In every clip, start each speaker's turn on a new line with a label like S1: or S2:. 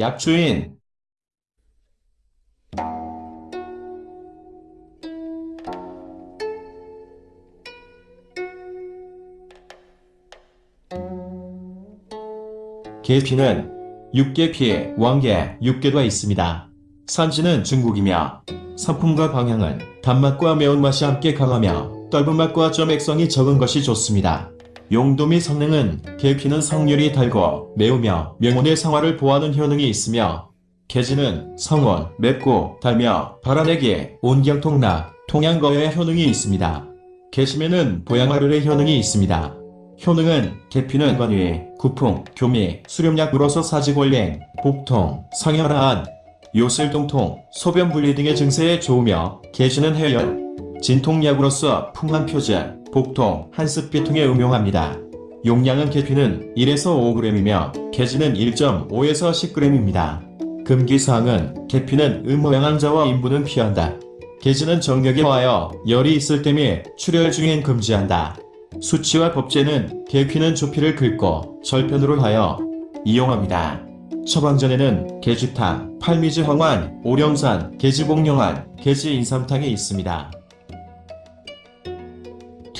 S1: 약주인 계피는 육계피, 왕계, 육계가 있습니다. 산지는 중국이며 상품과 방향은 단맛과 매운맛이 함께 강하며 떫은 맛과 좀 액성이 적은 것이 좋습니다. 용도 및 성능은 계피는 성률이 달고 매우며 명운의 상화를 보하는 효능이 있으며 계지는 성원, 맵고 달며 발아내기, 온경통락, 통양거의 효능이 있습니다. 계심에는 보양화를의 효능이 있습니다. 효능은 계피는 관위, 구풍, 교미, 수렴약으로서 사지골랭, 복통, 성혈한, 요실동통, 소변분리 등의 증세에 좋으며 계시는 해열, 진통약으로서 풍한 표제, 복통, 한습비 통에 응용합니다. 용량은 계피는 1에서 5g이며 계지는 1.5에서 10g입니다. 금기사항은 계피는 음모양왕자와 인부는 피한다. 계지는 정력에 화하여 열이 있을 때 및 출혈 중엔 금지한다. 수치와 법제는 계피는 조피를 긁고 절편으로 하여 이용합니다. 처방전에는 계주탕, 팔미지 황환, 오령산, 계지복령환, 계지인삼탕이 있습니다.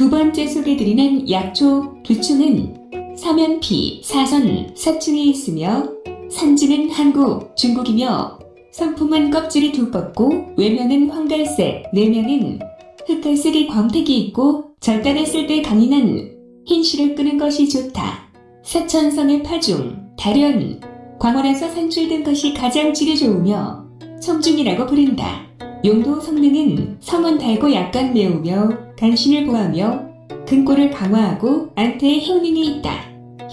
S2: 두 번째 소개드리는 약초 두충은 서면피, 사선, 사충에 있으며 산지는 한국, 중국이며 성품은 껍질이 두껍고 외면은 황갈색, 내면은 흑갈색의 광택이 있고 절단했을 때 강인한 흰실을 끄는 것이 좋다. 사천성의 파중, 달연, 광원에서 산출된 것이 가장 질이 좋으며 청중이라고 부른다. 용도 성능은 성은 달고 약간 매우며 간신을 보하며 근골을 강화하고 안태의 효능이 있다.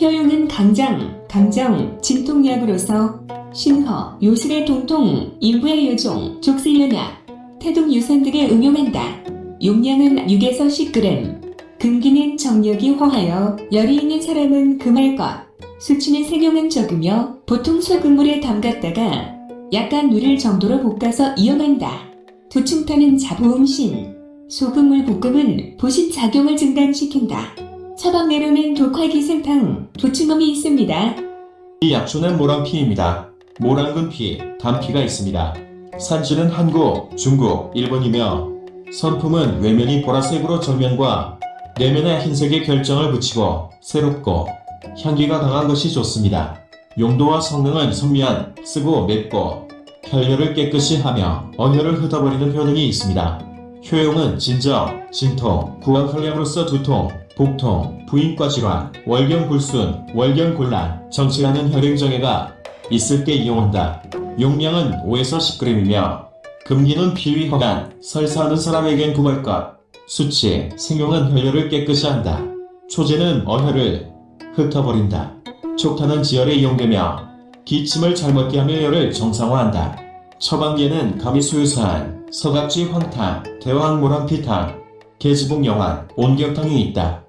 S2: 효용은 강장, 강정, 진통약으로서 신허, 요술의 동통, 인부의 요종, 족슬연약, 태동 유산 등에 응용한다. 용량은 6에서 10g. 금기는 정력이 허하여 열이 있는 사람은 금할 것. 수치는 생용은 적으며 보통 소금물에 담갔다가 약간 누릴 정도로 볶아서 이용한다. 두충타는 자부음신, 소금물 볶음은 보신 작용을 증단시킨다. 처방내로는 독화기생탕, 도충음이 있습니다.
S1: 이 약초는 모란피입니다. 모란근피, 단피가 있습니다. 산지는 한국, 중국, 일본이며 선품은 외면이 보라색으로 정면과 내면에 흰색의 결정을 붙이고 새롭고 향기가 강한 것이 좋습니다. 용도와 성능은 선미한, 쓰고 맵고 혈뇨를 깨끗이 하며 어혈을 흩어버리는 효능이 있습니다. 효용은 진정, 진통, 구강혈량으로서 두통, 복통, 부인과 질환, 월경불순, 월경곤란, 정치하는 혈행정애가 있을 때 이용한다. 용량은 5에서 10g이며 금기는 비위 허간, 설사하는 사람에겐 것, 수치, 생용은 혈뇨를 깨끗이 한다. 초제는 어혈을 흩어버린다. 촉탄은 지혈에 이용되며 기침을 잘 먹게 하며 혈을 정상화한다. 처방계는 감이 수유산, 서각지 황탕, 대왕모란피탕, 계지복 영환, 온경탕이 있다.